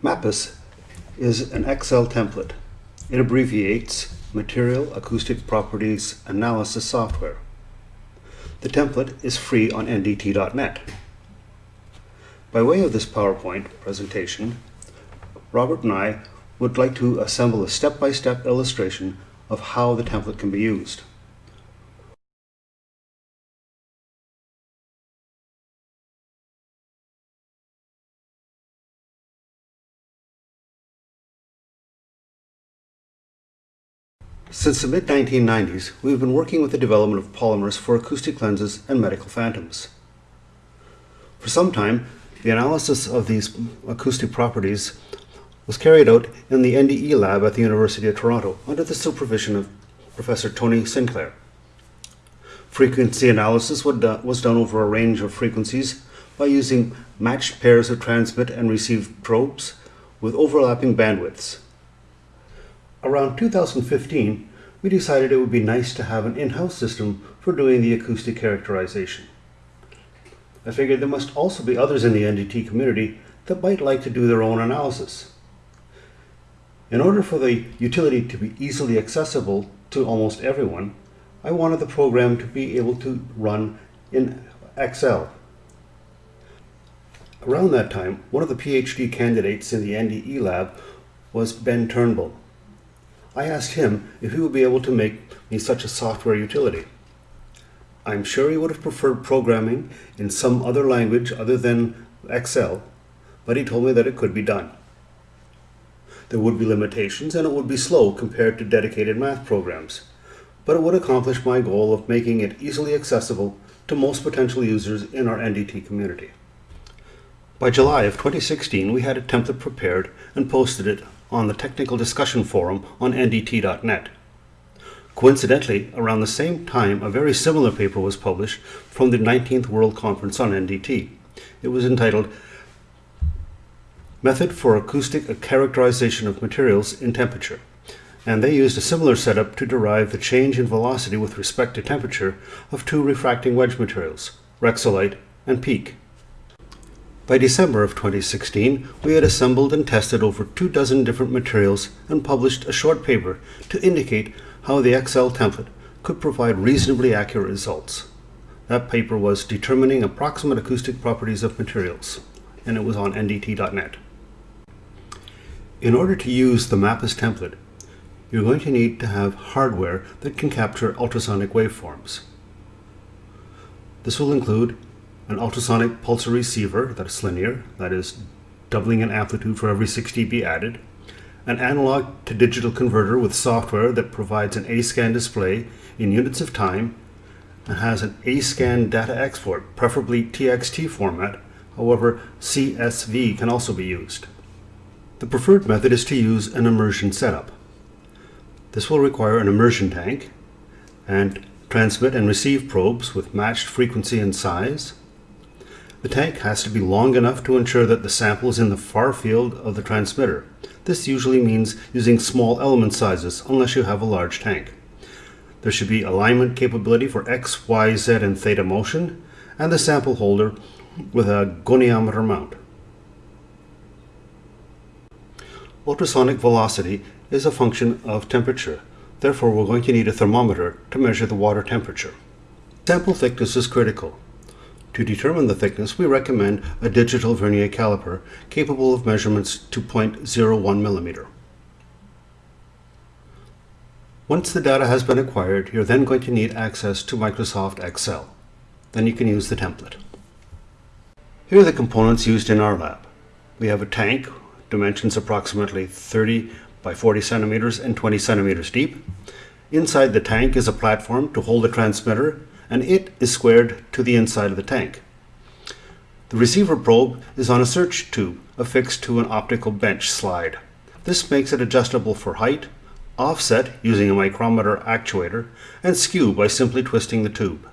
MAPAS is an Excel template. It abbreviates Material Acoustic Properties Analysis Software. The template is free on NDT.net. By way of this PowerPoint presentation, Robert and I would like to assemble a step-by-step illustration of how the template can be used. Since the mid-1990s, we have been working with the development of polymers for acoustic lenses and medical phantoms. For some time, the analysis of these acoustic properties was carried out in the NDE lab at the University of Toronto under the supervision of Professor Tony Sinclair. Frequency analysis uh, was done over a range of frequencies by using matched pairs of transmit and receive probes with overlapping bandwidths. Around 2015, we decided it would be nice to have an in-house system for doing the acoustic characterization. I figured there must also be others in the NDT community that might like to do their own analysis. In order for the utility to be easily accessible to almost everyone, I wanted the program to be able to run in Excel. Around that time, one of the PhD candidates in the NDE lab was Ben Turnbull. I asked him if he would be able to make me such a software utility. I'm sure he would have preferred programming in some other language other than Excel, but he told me that it could be done. There would be limitations and it would be slow compared to dedicated math programs, but it would accomplish my goal of making it easily accessible to most potential users in our NDT community. By July of 2016, we had a template prepared and posted it on the Technical Discussion Forum on NDT.net. Coincidentally, around the same time, a very similar paper was published from the 19th World Conference on NDT. It was entitled Method for Acoustic Characterization of Materials in Temperature, and they used a similar setup to derive the change in velocity with respect to temperature of two refracting wedge materials, Rexolite and PEEK. By December of 2016, we had assembled and tested over two dozen different materials and published a short paper to indicate how the Excel template could provide reasonably accurate results. That paper was Determining Approximate Acoustic Properties of Materials, and it was on ndt.net. In order to use the MAPAS template, you're going to need to have hardware that can capture ultrasonic waveforms. This will include an ultrasonic pulser receiver that is linear, that is doubling in amplitude for every 6 dB added, an analog to digital converter with software that provides an A-scan display in units of time and has an A-scan data export, preferably TXT format, however CSV can also be used. The preferred method is to use an immersion setup. This will require an immersion tank and transmit and receive probes with matched frequency and size, the tank has to be long enough to ensure that the sample is in the far field of the transmitter. This usually means using small element sizes unless you have a large tank. There should be alignment capability for X, Y, Z, and theta motion, and the sample holder with a goniometer mount. Ultrasonic velocity is a function of temperature. Therefore, we're going to need a thermometer to measure the water temperature. Sample thickness is critical. To determine the thickness, we recommend a digital vernier caliper capable of measurements to 0.01 millimeter. Once the data has been acquired, you're then going to need access to Microsoft Excel. Then you can use the template. Here are the components used in our lab. We have a tank, dimensions approximately 30 by 40 centimeters and 20 centimeters deep. Inside the tank is a platform to hold the transmitter and it is squared to the inside of the tank. The receiver probe is on a search tube affixed to an optical bench slide. This makes it adjustable for height, offset using a micrometer actuator, and skew by simply twisting the tube.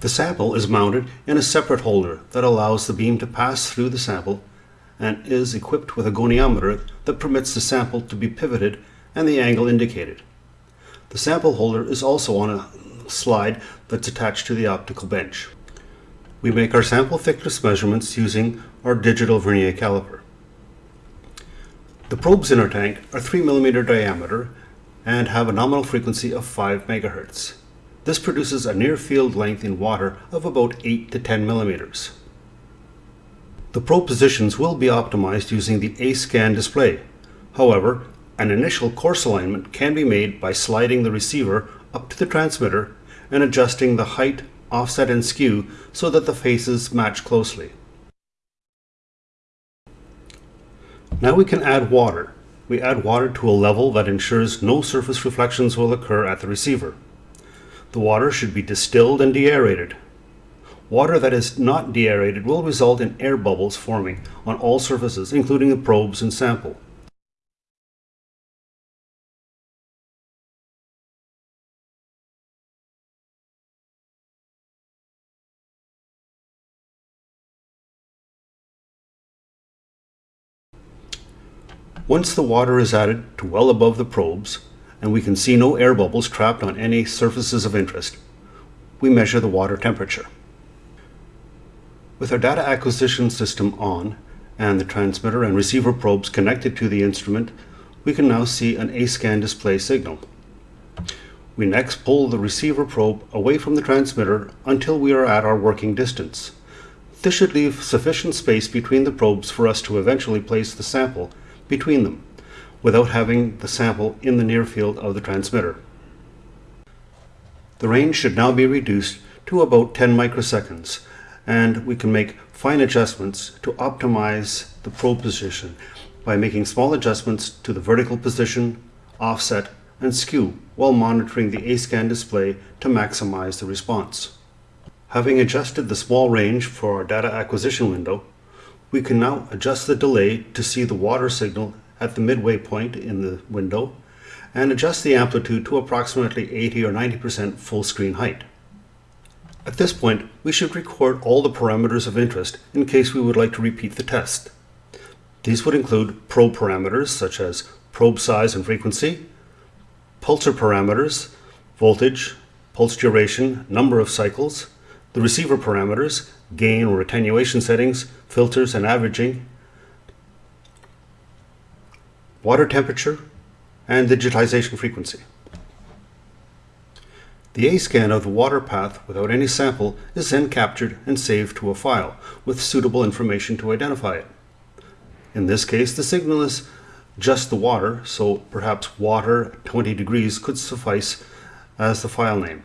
The sample is mounted in a separate holder that allows the beam to pass through the sample and is equipped with a goniometer that permits the sample to be pivoted and the angle indicated. The sample holder is also on a slide that's attached to the optical bench. We make our sample thickness measurements using our digital vernier caliper. The probes in our tank are 3 millimeter diameter and have a nominal frequency of 5 megahertz. This produces a near field length in water of about 8 to 10 millimeters. The probe positions will be optimized using the A-scan display. However, an initial coarse alignment can be made by sliding the receiver up to the transmitter and adjusting the height, offset, and skew so that the faces match closely. Now we can add water. We add water to a level that ensures no surface reflections will occur at the receiver. The water should be distilled and deaerated. Water that is not deaerated will result in air bubbles forming on all surfaces, including the probes and sample. Once the water is added to well above the probes, and we can see no air bubbles trapped on any surfaces of interest, we measure the water temperature. With our data acquisition system on and the transmitter and receiver probes connected to the instrument, we can now see an A-scan display signal. We next pull the receiver probe away from the transmitter until we are at our working distance. This should leave sufficient space between the probes for us to eventually place the sample between them without having the sample in the near field of the transmitter. The range should now be reduced to about 10 microseconds and we can make fine adjustments to optimize the probe position by making small adjustments to the vertical position, offset, and skew while monitoring the A-scan display to maximize the response. Having adjusted the small range for our data acquisition window, we can now adjust the delay to see the water signal at the midway point in the window and adjust the amplitude to approximately 80 or 90% full screen height. At this point, we should record all the parameters of interest in case we would like to repeat the test. These would include probe parameters such as probe size and frequency, pulser parameters, voltage, pulse duration, number of cycles, the receiver parameters, gain or attenuation settings, filters and averaging, water temperature, and digitization frequency. The A-scan of the water path without any sample is then captured and saved to a file with suitable information to identify it. In this case, the signal is just the water, so perhaps water 20 degrees could suffice as the file name.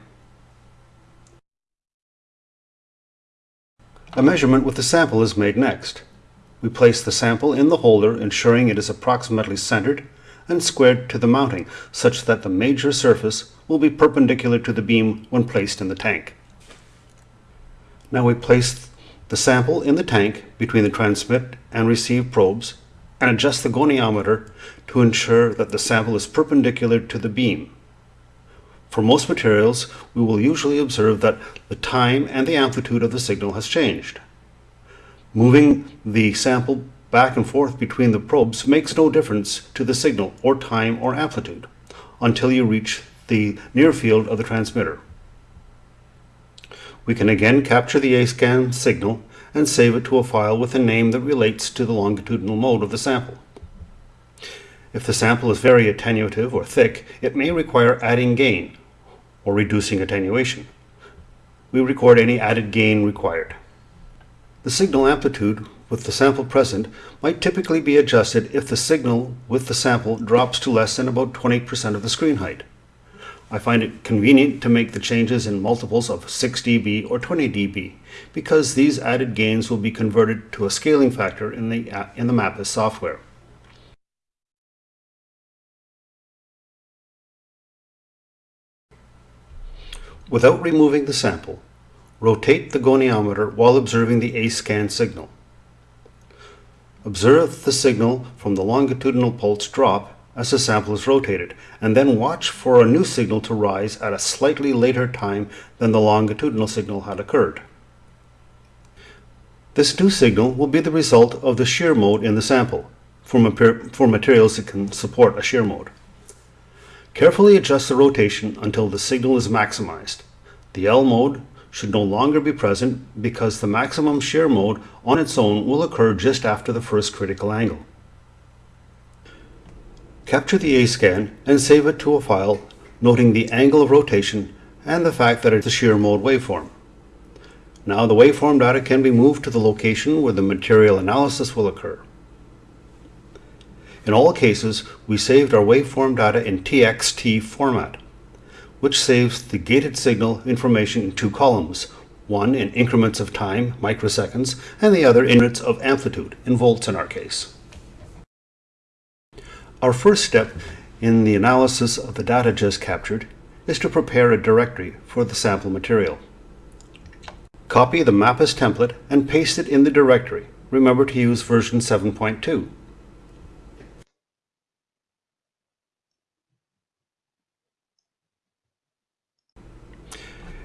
A measurement with the sample is made next. We place the sample in the holder ensuring it is approximately centered and squared to the mounting such that the major surface will be perpendicular to the beam when placed in the tank. Now we place the sample in the tank between the transmit and receive probes and adjust the goniometer to ensure that the sample is perpendicular to the beam. For most materials, we will usually observe that the time and the amplitude of the signal has changed. Moving the sample back and forth between the probes makes no difference to the signal or time or amplitude until you reach the near field of the transmitter. We can again capture the A-scan signal and save it to a file with a name that relates to the longitudinal mode of the sample. If the sample is very attenuative or thick, it may require adding gain or reducing attenuation. We record any added gain required. The signal amplitude with the sample present might typically be adjusted if the signal with the sample drops to less than about 20% of the screen height. I find it convenient to make the changes in multiples of 6 dB or 20 dB because these added gains will be converted to a scaling factor in the, in the MAPAS software. Without removing the sample, rotate the goniometer while observing the A-scan signal. Observe the signal from the longitudinal pulse drop as the sample is rotated, and then watch for a new signal to rise at a slightly later time than the longitudinal signal had occurred. This new signal will be the result of the shear mode in the sample, for, for materials that can support a shear mode. Carefully adjust the rotation until the signal is maximized. The L mode should no longer be present because the maximum shear mode on its own will occur just after the first critical angle. Capture the A-scan and save it to a file noting the angle of rotation and the fact that it's a shear mode waveform. Now the waveform data can be moved to the location where the material analysis will occur. In all cases, we saved our waveform data in TXT format, which saves the gated signal information in two columns, one in increments of time, microseconds, and the other in units of amplitude, in volts in our case. Our first step in the analysis of the data just captured is to prepare a directory for the sample material. Copy the MAPAS template and paste it in the directory. Remember to use version 7.2.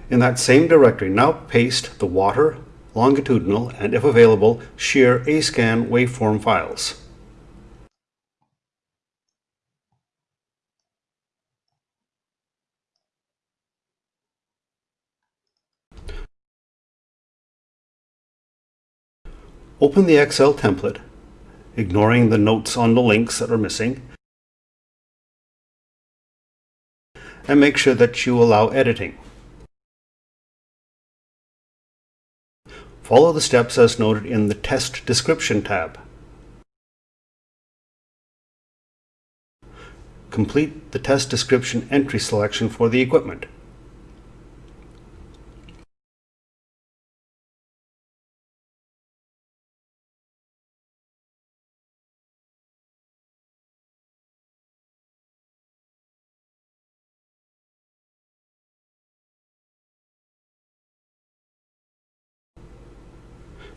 In that same directory, now paste the water, longitudinal, and if available, shear A-scan waveform files. Open the Excel template, ignoring the notes on the links that are missing, and make sure that you allow editing. Follow the steps as noted in the Test Description tab. Complete the test description entry selection for the equipment.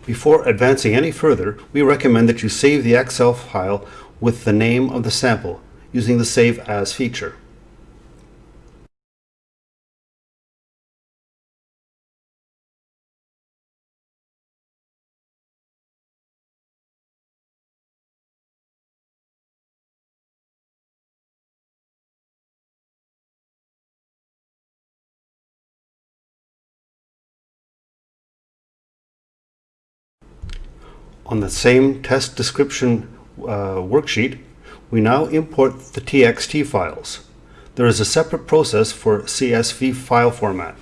Before advancing any further, we recommend that you save the Excel file with the name of the sample using the Save As feature. On the same test description uh, worksheet, we now import the TXT files. There is a separate process for CSV file format.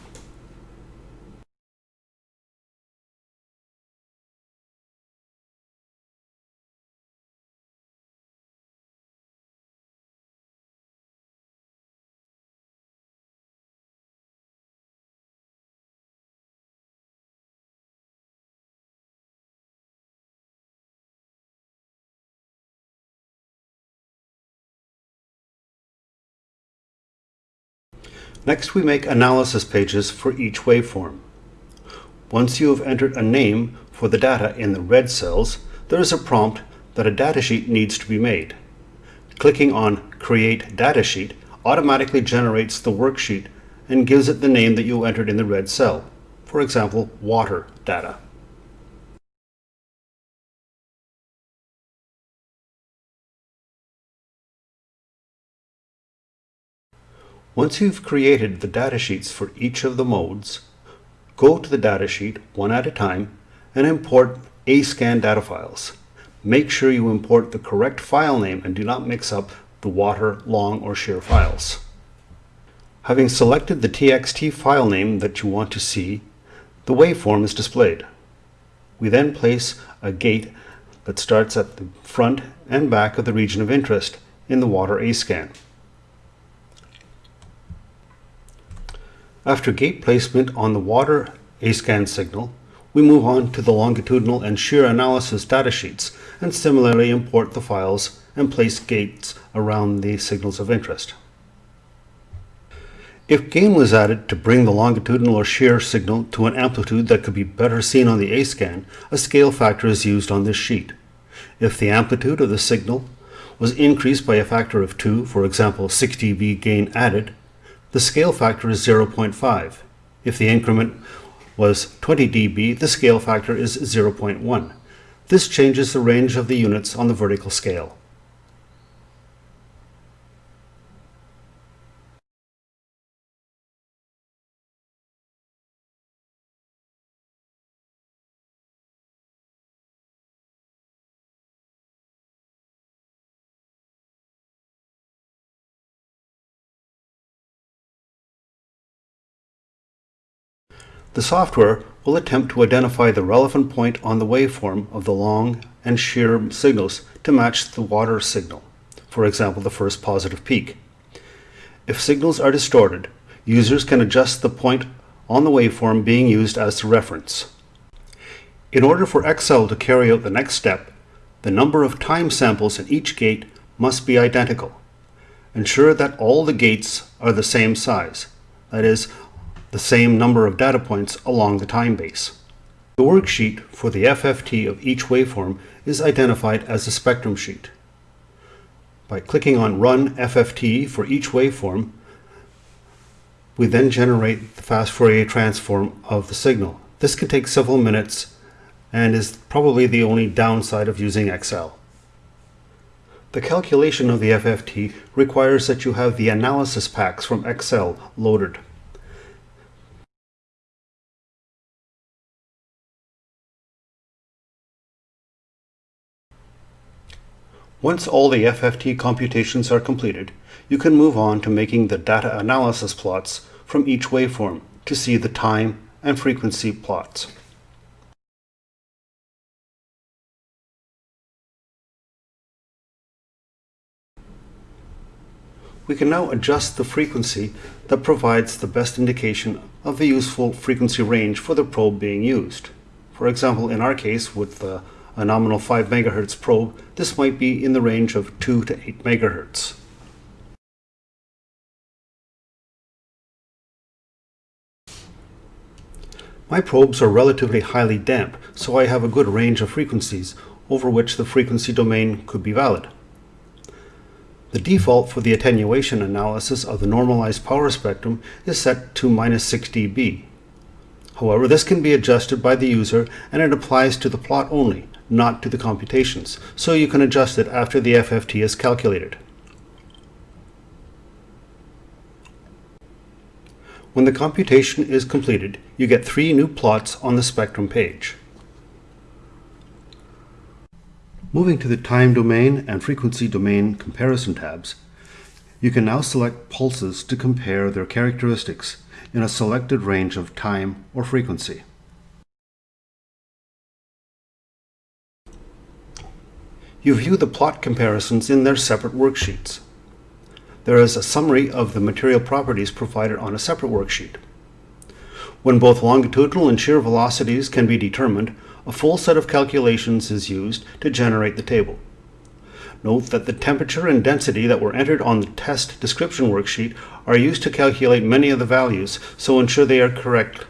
Next we make analysis pages for each waveform. Once you have entered a name for the data in the red cells, there is a prompt that a datasheet needs to be made. Clicking on Create Datasheet automatically generates the worksheet and gives it the name that you entered in the red cell, for example, water data. Once you've created the datasheets for each of the modes, go to the datasheet one at a time and import A-scan data files. Make sure you import the correct file name and do not mix up the water, long, or shear files. Having selected the TXT file name that you want to see, the waveform is displayed. We then place a gate that starts at the front and back of the region of interest in the water A-scan. After gate placement on the water A-scan signal, we move on to the longitudinal and shear analysis datasheets and similarly import the files and place gates around the signals of interest. If gain was added to bring the longitudinal or shear signal to an amplitude that could be better seen on the A-scan, a scale factor is used on this sheet. If the amplitude of the signal was increased by a factor of 2, for example 6 dB gain added, the scale factor is 0.5. If the increment was 20 dB, the scale factor is 0.1. This changes the range of the units on the vertical scale. The software will attempt to identify the relevant point on the waveform of the long and shear signals to match the water signal, for example the first positive peak. If signals are distorted, users can adjust the point on the waveform being used as the reference. In order for Excel to carry out the next step, the number of time samples in each gate must be identical. Ensure that all the gates are the same size, that is, the same number of data points along the time base. The worksheet for the FFT of each waveform is identified as a spectrum sheet. By clicking on Run FFT for each waveform, we then generate the fast Fourier transform of the signal. This can take several minutes and is probably the only downside of using Excel. The calculation of the FFT requires that you have the analysis packs from Excel loaded. Once all the FFT computations are completed, you can move on to making the data analysis plots from each waveform to see the time and frequency plots. We can now adjust the frequency that provides the best indication of the useful frequency range for the probe being used. For example, in our case with the a nominal 5 MHz probe, this might be in the range of 2 to 8 MHz. My probes are relatively highly damp, so I have a good range of frequencies over which the frequency domain could be valid. The default for the attenuation analysis of the normalized power spectrum is set to minus 6 dB. However, this can be adjusted by the user and it applies to the plot only, not to the computations, so you can adjust it after the FFT is calculated. When the computation is completed, you get three new plots on the spectrum page. Moving to the time domain and frequency domain comparison tabs, you can now select pulses to compare their characteristics in a selected range of time or frequency. You view the plot comparisons in their separate worksheets. There is a summary of the material properties provided on a separate worksheet. When both longitudinal and shear velocities can be determined, a full set of calculations is used to generate the table. Note that the temperature and density that were entered on the test description worksheet are used to calculate many of the values, so ensure they are correct.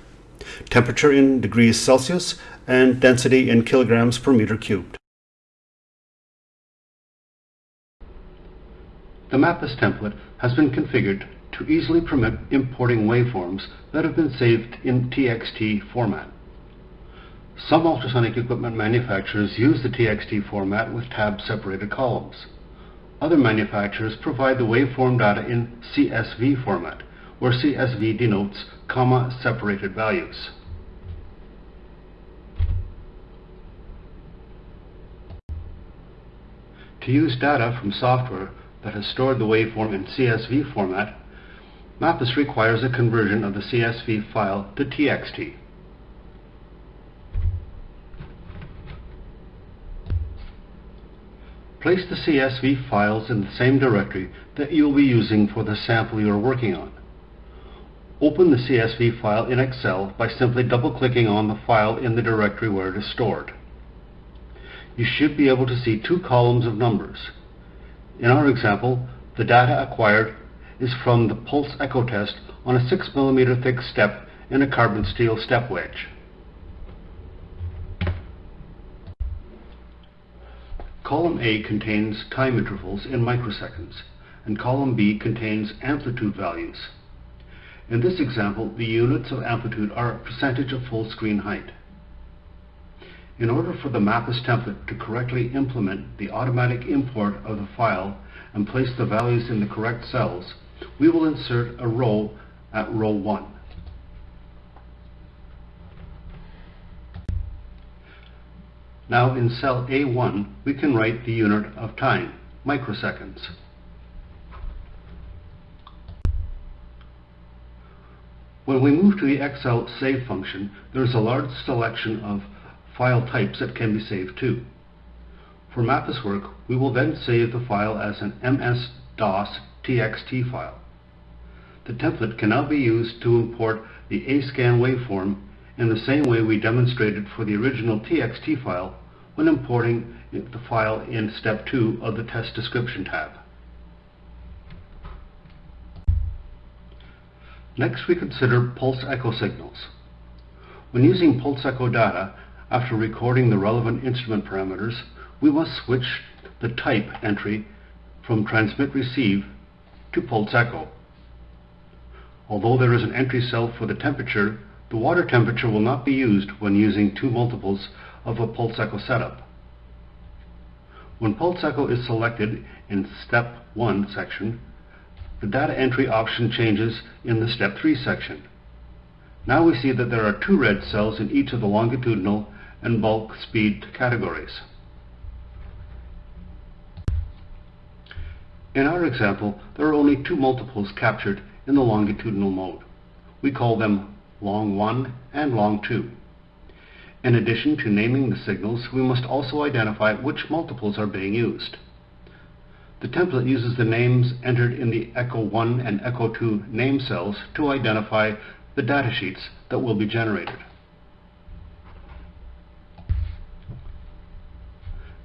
Temperature in degrees Celsius and density in kilograms per meter cubed. The MAPAS template has been configured to easily permit importing waveforms that have been saved in TXT format. Some ultrasonic equipment manufacturers use the TXT format with tab-separated columns. Other manufacturers provide the waveform data in CSV format, where CSV denotes comma-separated values. To use data from software that has stored the waveform in CSV format, MAPAS requires a conversion of the CSV file to TXT. Place the CSV files in the same directory that you will be using for the sample you are working on. Open the CSV file in Excel by simply double-clicking on the file in the directory where it is stored. You should be able to see two columns of numbers. In our example, the data acquired is from the pulse echo test on a 6 mm thick step in a carbon steel step wedge. Column A contains time intervals in microseconds, and column B contains amplitude values. In this example, the units of amplitude are a percentage of full screen height. In order for the MAPAS template to correctly implement the automatic import of the file and place the values in the correct cells, we will insert a row at row 1. Now in cell A1, we can write the unit of time, microseconds. When we move to the Excel Save function, there is a large selection of file types that can be saved to. For MAPAS work, we will then save the file as an MS-DOS TXT file. The template can now be used to import the ASCAN waveform in the same way we demonstrated for the original TXT file when importing the file in step 2 of the test description tab. Next we consider pulse echo signals. When using pulse echo data, after recording the relevant instrument parameters, we must switch the type entry from transmit receive to pulse echo. Although there is an entry cell for the temperature, the water temperature will not be used when using two multiples of a pulse echo setup. When pulse echo is selected in step 1 section, the data entry option changes in the step 3 section. Now we see that there are two red cells in each of the longitudinal and bulk speed categories. In our example, there are only two multiples captured in the longitudinal mode. We call them long 1 and long 2. In addition to naming the signals, we must also identify which multiples are being used. The template uses the names entered in the Echo 1 and Echo 2 name cells to identify the datasheets that will be generated.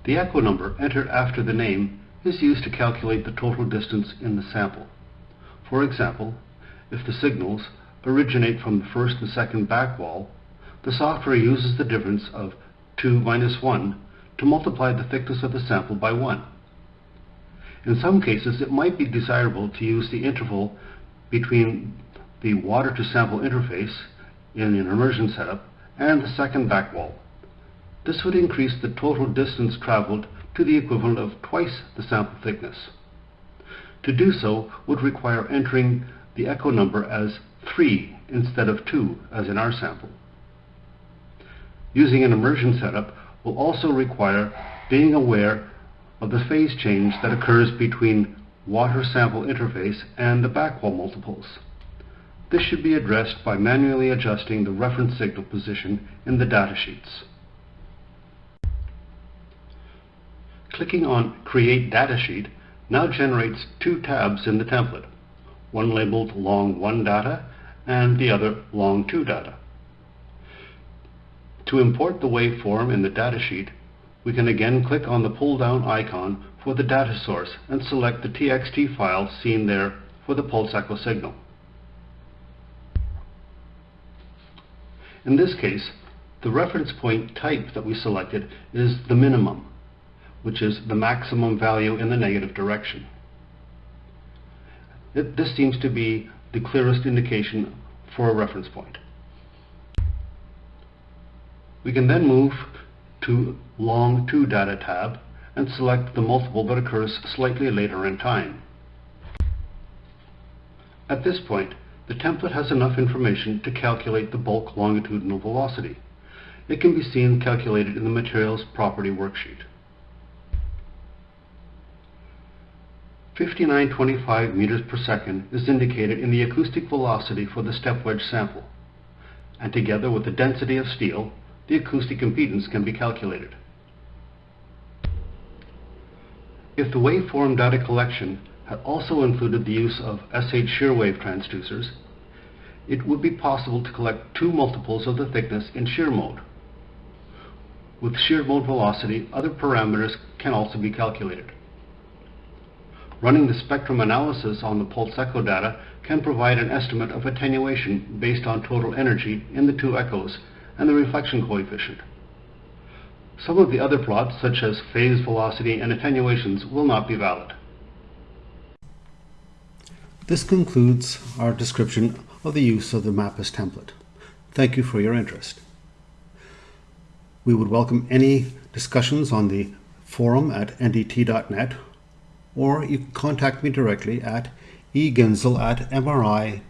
The echo number entered after the name is used to calculate the total distance in the sample. For example, if the signals originate from the first and second back wall, the software uses the difference of 2 minus 1 to multiply the thickness of the sample by 1. In some cases, it might be desirable to use the interval between the water to sample interface in an immersion setup and the second back wall. This would increase the total distance traveled to the equivalent of twice the sample thickness. To do so would require entering the echo number as 3 instead of 2 as in our sample. Using an immersion setup will also require being aware of the phase change that occurs between water sample interface and the backwall multiples. This should be addressed by manually adjusting the reference signal position in the datasheets. Clicking on Create Datasheet now generates two tabs in the template, one labeled Long 1 Data and the other Long 2 Data. To import the waveform in the datasheet, we can again click on the pull-down icon for the data source and select the TXT file seen there for the pulse echo signal. In this case, the reference point type that we selected is the minimum, which is the maximum value in the negative direction. This seems to be the clearest indication for a reference point. We can then move to Long 2 Data tab and select the multiple that occurs slightly later in time. At this point, the template has enough information to calculate the bulk longitudinal velocity. It can be seen calculated in the Materials Property worksheet. 5925 meters per second is indicated in the acoustic velocity for the step wedge sample, and together with the density of steel, the acoustic impedance can be calculated. If the waveform data collection had also included the use of SH shear wave transducers, it would be possible to collect two multiples of the thickness in shear mode. With shear mode velocity, other parameters can also be calculated. Running the spectrum analysis on the pulse echo data can provide an estimate of attenuation based on total energy in the two echoes and the reflection coefficient. Some of the other plots, such as phase velocity and attenuations, will not be valid. This concludes our description of the use of the MAPAS template. Thank you for your interest. We would welcome any discussions on the forum at ndt.net or you can contact me directly at eginzel at mri.on.ca.